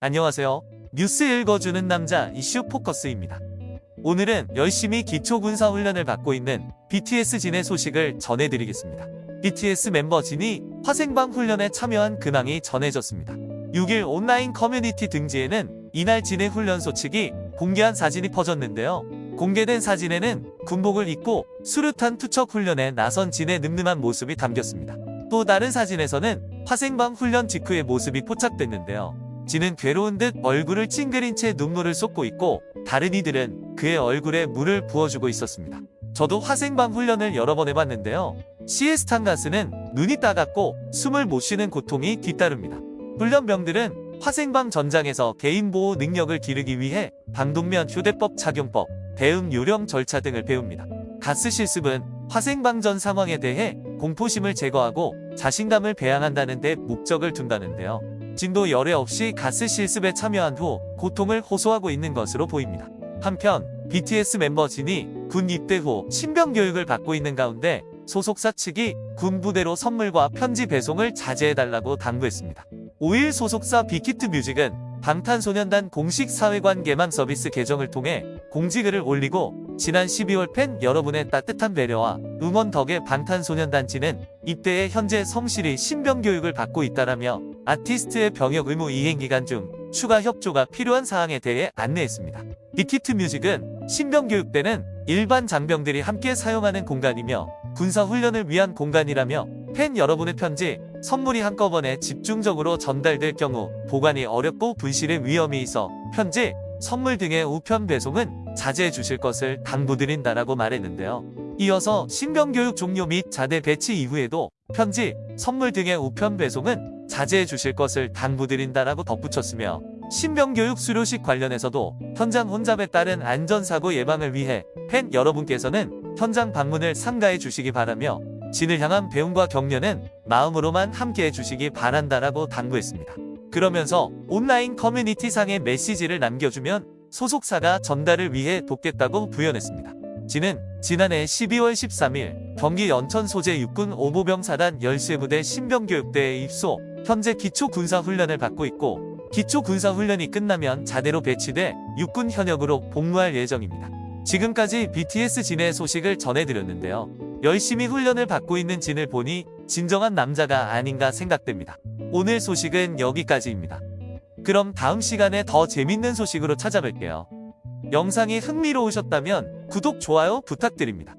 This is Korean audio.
안녕하세요. 뉴스 읽어주는 남자 이슈 포커스입니다. 오늘은 열심히 기초군사 훈련을 받고 있는 BTS 진의 소식을 전해드리겠습니다. BTS 멤버 진이 화생방 훈련에 참여한 근황이 전해졌습니다. 6일 온라인 커뮤니티 등지에는 이날 진의 훈련 소식이 공개한 사진이 퍼졌는데요. 공개된 사진에는 군복을 입고 수류탄 투척 훈련에 나선 진의 늠름한 모습이 담겼습니다. 또 다른 사진에서는 화생방 훈련 직후의 모습이 포착됐는데요. 진은 괴로운 듯 얼굴을 찡그린 채 눈물을 쏟고 있고 다른 이들은 그의 얼굴에 물을 부어주고 있었습니다. 저도 화생방 훈련을 여러 번 해봤는데요. 시에스탄 가스는 눈이 따갑고 숨을 못 쉬는 고통이 뒤따릅니다. 훈련병들은 화생방 전장에서 개인보호 능력을 기르기 위해 방독면 휴대법 착용법, 대응 요령 절차 등을 배웁니다. 가스 실습은 화생방 전 상황에 대해 공포심을 제거하고 자신감을 배양한다는 데 목적을 둔다는데요. 진도 열애 없이 가스 실습에 참여한 후 고통을 호소하고 있는 것으로 보입니다. 한편 BTS 멤버 진이 군 입대 후 신병 교육을 받고 있는 가운데 소속사 측이 군 부대로 선물과 편지 배송을 자제해달라고 당부했습니다. 5일 소속사 빅히트 뮤직은 방탄소년단 공식 사회관 개망 서비스 계정을 통해 공지글을 올리고 지난 12월 팬 여러분의 따뜻한 배려와 응원 덕에 방탄소년단지는 입대에 현재 성실히 신병 교육을 받고 있다라며 아티스트의 병역 의무 이행 기간 중 추가 협조가 필요한 사항에 대해 안내했습니다. 빅히트 뮤직은 신병 교육대는 일반 장병들이 함께 사용하는 공간이며 군사 훈련을 위한 공간이라며 팬 여러분의 편지, 선물이 한꺼번에 집중적으로 전달될 경우 보관이 어렵고 분실의 위험이 있어 편지, 선물 등의 우편 배송은 자제해 주실 것을 당부드린다라고 말했는데요. 이어서 신병교육 종료 및 자대 배치 이후에도 편지, 선물 등의 우편 배송은 자제해 주실 것을 당부드린다라고 덧붙였으며 신병교육 수료식 관련해서도 현장 혼잡에 따른 안전사고 예방을 위해 팬 여러분께서는 현장 방문을 삼가해 주시기 바라며 진을 향한 배움과 격려는 마음으로만 함께해 주시기 바란다라고 당부했습니다. 그러면서 온라인 커뮤니티상의 메시지를 남겨주면 소속사가 전달을 위해 돕겠다고 부연했습니다. 진은 지난해 12월 13일 경기 연천 소재 육군 오보병사단 열쇠부대 신병교육대에 입소 현재 기초군사훈련을 받고 있고 기초군사훈련이 끝나면 자대로 배치돼 육군 현역으로 복무할 예정입니다. 지금까지 BTS 진의 소식을 전해드렸는데요. 열심히 훈련을 받고 있는 진을 보니 진정한 남자가 아닌가 생각됩니다. 오늘 소식은 여기까지입니다. 그럼 다음 시간에 더 재밌는 소식으로 찾아뵐게요. 영상이 흥미로우셨다면 구독, 좋아요 부탁드립니다.